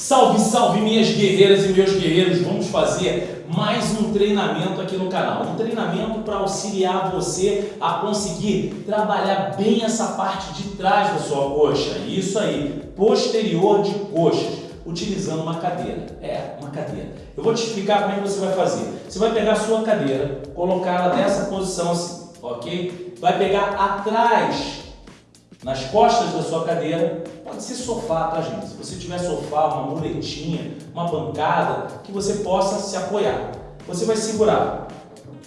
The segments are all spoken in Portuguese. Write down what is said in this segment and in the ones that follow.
Salve, salve minhas guerreiras e meus guerreiros! Vamos fazer mais um treinamento aqui no canal. Um treinamento para auxiliar você a conseguir trabalhar bem essa parte de trás da sua coxa. Isso aí, posterior de coxas, utilizando uma cadeira. É, uma cadeira. Eu vou te explicar como é que você vai fazer. Você vai pegar a sua cadeira, colocar ela nessa posição assim, ok? Vai pegar atrás nas costas da sua cadeira, pode ser sofá, tá gente? Se você tiver sofá, uma muletinha, uma bancada, que você possa se apoiar. Você vai segurar.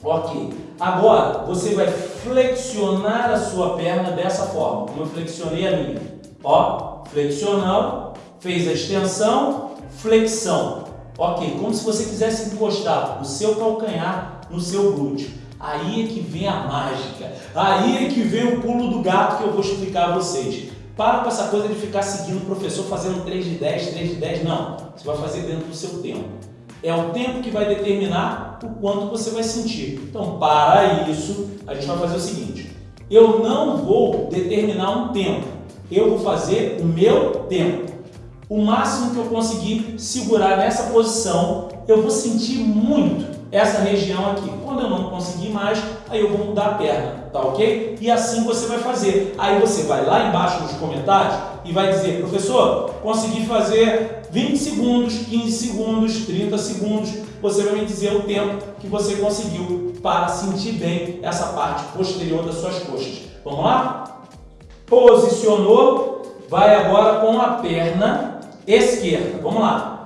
Ok. Agora, você vai flexionar a sua perna dessa forma, como eu flexionei a minha. Ó, flexionando, fez a extensão, flexão. Ok, como se você quisesse encostar o seu calcanhar no seu glúteo. Aí é que vem a mágica, aí é que vem o pulo do gato que eu vou explicar a vocês. Para com essa coisa de ficar seguindo o professor fazendo 3 de 10, 3 de 10, não. Você vai fazer dentro do seu tempo. É o tempo que vai determinar o quanto você vai sentir. Então, para isso, a gente vai fazer o seguinte. Eu não vou determinar um tempo. Eu vou fazer o meu tempo. O máximo que eu conseguir segurar nessa posição, eu vou sentir muito essa região aqui. Quando eu não conseguir mais, aí eu vou mudar a perna, tá ok? E assim você vai fazer. Aí você vai lá embaixo nos comentários e vai dizer, professor, consegui fazer 20 segundos, 15 segundos, 30 segundos. Você vai me dizer o tempo que você conseguiu para sentir bem essa parte posterior das suas coxas. Vamos lá? Posicionou, vai agora com a perna esquerda. Vamos lá.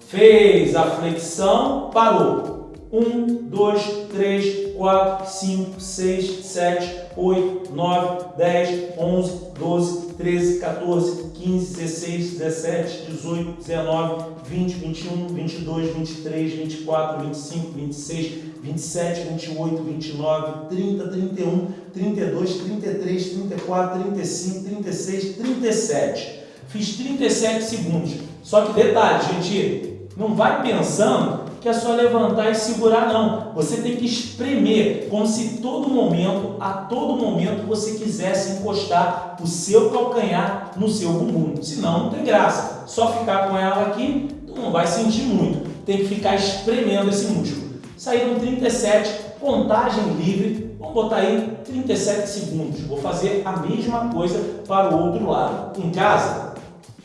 Fez a flexão, parou. 1, 2, 3, 4, 5, 6, 7, 8, 9, 10, 11, 12, 13, 14, 15, 16, 17, 18, 19, 20, 21, 22, 23, 24, 25, 26, 27, 28, 29, 30, 31, 32, 33, 34, 35, 36, 37. Fiz 37 segundos. Só que detalhe, gente, não vai pensando que é só levantar e segurar, não. Você tem que espremer, como se todo momento, a todo momento, você quisesse encostar o seu calcanhar no seu bumbum. Senão, não tem graça. Só ficar com ela aqui, não vai sentir muito. Tem que ficar espremendo esse músculo. Saíram 37, contagem livre. Vamos botar aí 37 segundos. Vou fazer a mesma coisa para o outro lado. Em casa,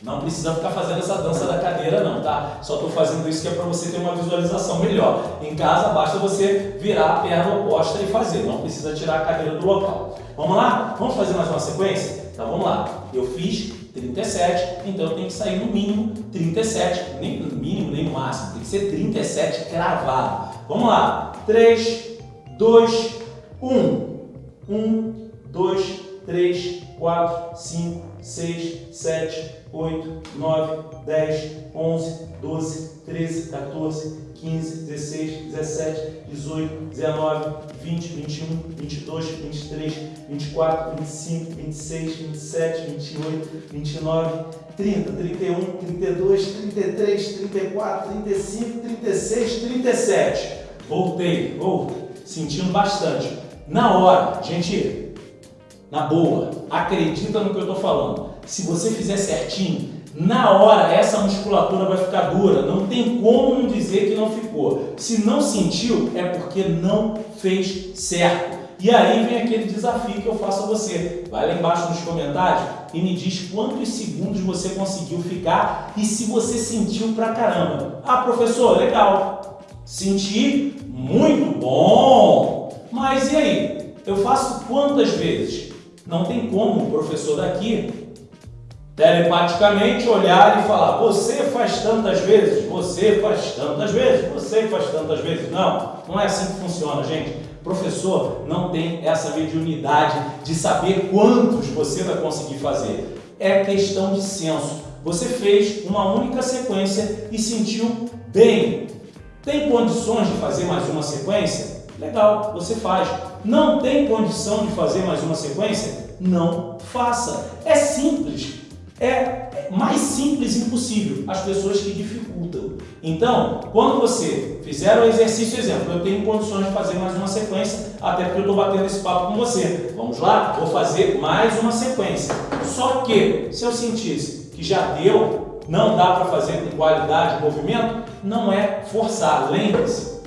não precisa ficar fazendo essa dança da cadeira não, tá? Só estou fazendo isso que é para você ter uma visualização melhor. Em casa, basta você virar a perna oposta e fazer. Não precisa tirar a cadeira do local. Vamos lá? Vamos fazer mais uma sequência? Então vamos lá. Eu fiz 37, então eu tenho que sair no mínimo 37. Nem no mínimo, nem no máximo. Tem que ser 37 cravado. Vamos lá. 3, 2, 1. 1, 2, 3, 4, 5, 6, 7, 8, 9, 10, 11, 12, 13, 14, 15, 16, 17, 18, 19, 20, 21, 22, 23, 24, 25, 26, 27, 28, 29, 30, 31, 32, 33, 34, 35, 36, 37. Voltei, vou sentindo bastante. Na hora, gente, na boa, acredita no que eu estou falando. Se você fizer certinho, na hora essa musculatura vai ficar dura. Não tem como dizer que não ficou. Se não sentiu, é porque não fez certo. E aí vem aquele desafio que eu faço a você. Vai lá embaixo nos comentários e me diz quantos segundos você conseguiu ficar e se você sentiu pra caramba. Ah, professor, legal. Senti muito bom. Mas e aí? Eu faço quantas vezes? Não tem como o professor daqui telepaticamente olhar e falar você faz tantas vezes, você faz tantas vezes, você faz tantas vezes. Não, não é assim que funciona, gente. O professor não tem essa mediunidade de saber quantos você vai conseguir fazer. É questão de senso. Você fez uma única sequência e sentiu bem. Tem condições de fazer mais uma sequência? Legal, você faz. Não tem condição de fazer mais uma sequência? Não faça. É simples. É mais simples impossível. As pessoas que dificultam. Então, quando você fizer o exercício, exemplo, eu tenho condições de fazer mais uma sequência, até porque eu estou batendo esse papo com você. Vamos lá? Vou fazer mais uma sequência. Só que, se eu sentisse que já deu não dá para fazer com qualidade de movimento, não é forçar. Lembre-se,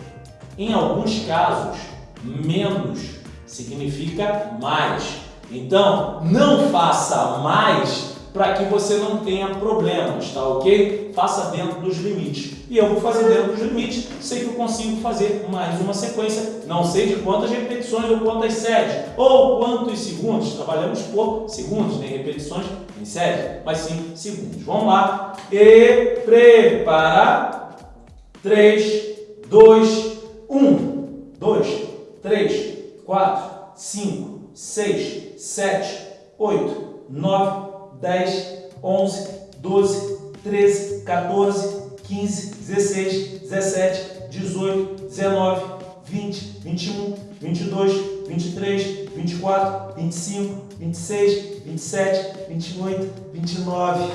em alguns casos, menos significa mais. Então, não faça mais para que você não tenha problemas, tá ok? Faça dentro dos limites. E eu vou fazer dentro dos limites, sei que eu consigo fazer mais uma sequência, não sei de quantas repetições ou quantas séries, ou quantos segundos, trabalhamos por segundos, nem repetições em séries, mas sim segundos. Vamos lá. E prepara. 3, 2, 1. 2, 3, 4, 5, 6, 7, 8, 9, 10, 11, 12, 13, 14, 15, 16, 17, 18, 19, 20, 21, 22, 23, 24, 25, 26, 27, 28, 29.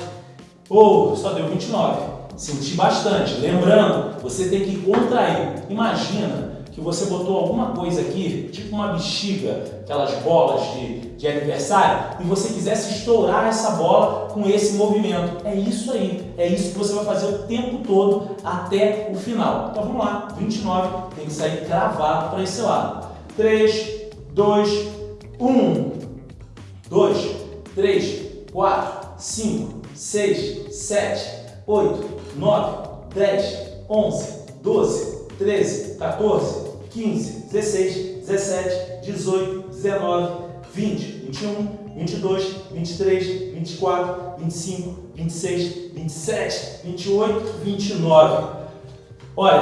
Oh, só deu 29. Senti bastante. Lembrando, você tem que contrair. Imagina que você botou alguma coisa aqui, tipo uma bexiga, aquelas bolas de, de aniversário, e você quisesse estourar essa bola com esse movimento. É isso aí, é isso que você vai fazer o tempo todo até o final. Então vamos lá, 29 tem que sair cravado para esse lado. 3, 2, 1, 2, 3, 4, 5, 6, 7, 8, 9, 10, 11, 12, 13, 14, 15, 16, 17, 18, 19, 20, 21, 22, 23, 24, 25, 26, 27, 28, 29. Olha,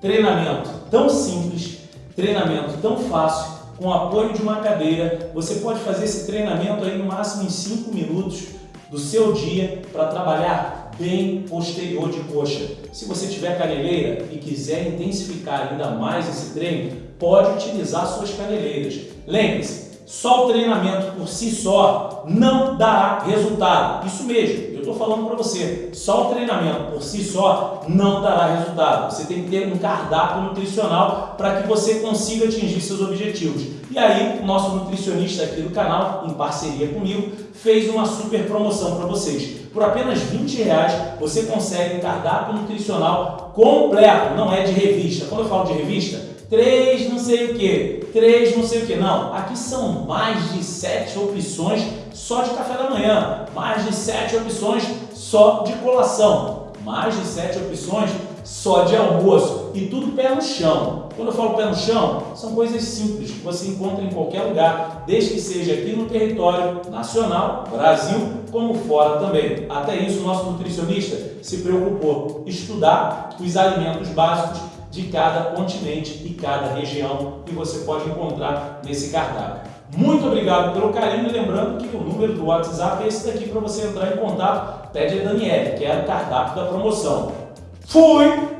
treinamento tão simples, treinamento tão fácil, com apoio de uma cadeira, você pode fazer esse treinamento aí no máximo em 5 minutos do seu dia para trabalhar bem posterior de coxa. Se você tiver caneleira e quiser intensificar ainda mais esse treino, pode utilizar suas caneleiras. Lembre-se, só o treinamento por si só não dará resultado. Isso mesmo, eu estou falando para você. Só o treinamento por si só não dará resultado. Você tem que ter um cardápio nutricional para que você consiga atingir seus objetivos. E aí, o nosso nutricionista aqui do canal, em parceria comigo, fez uma super promoção para vocês. Por apenas 20 reais, você consegue um cardápio nutricional completo, não é de revista. Quando eu falo de revista, três não sei o que, três não sei o que. Não, aqui são mais de sete opções só de café da manhã, mais de sete opções só de colação, mais de sete opções só de almoço e tudo pé no chão. Quando eu falo pé no chão, são coisas simples que você encontra em qualquer lugar, desde que seja aqui no território nacional, Brasil, como fora também. Até isso, o nosso nutricionista se preocupou estudar os alimentos básicos de cada continente e cada região que você pode encontrar nesse cardápio. Muito obrigado pelo carinho e lembrando que o número do WhatsApp é esse daqui para você entrar em contato. Pede a Daniele, que é o cardápio da promoção. Fui!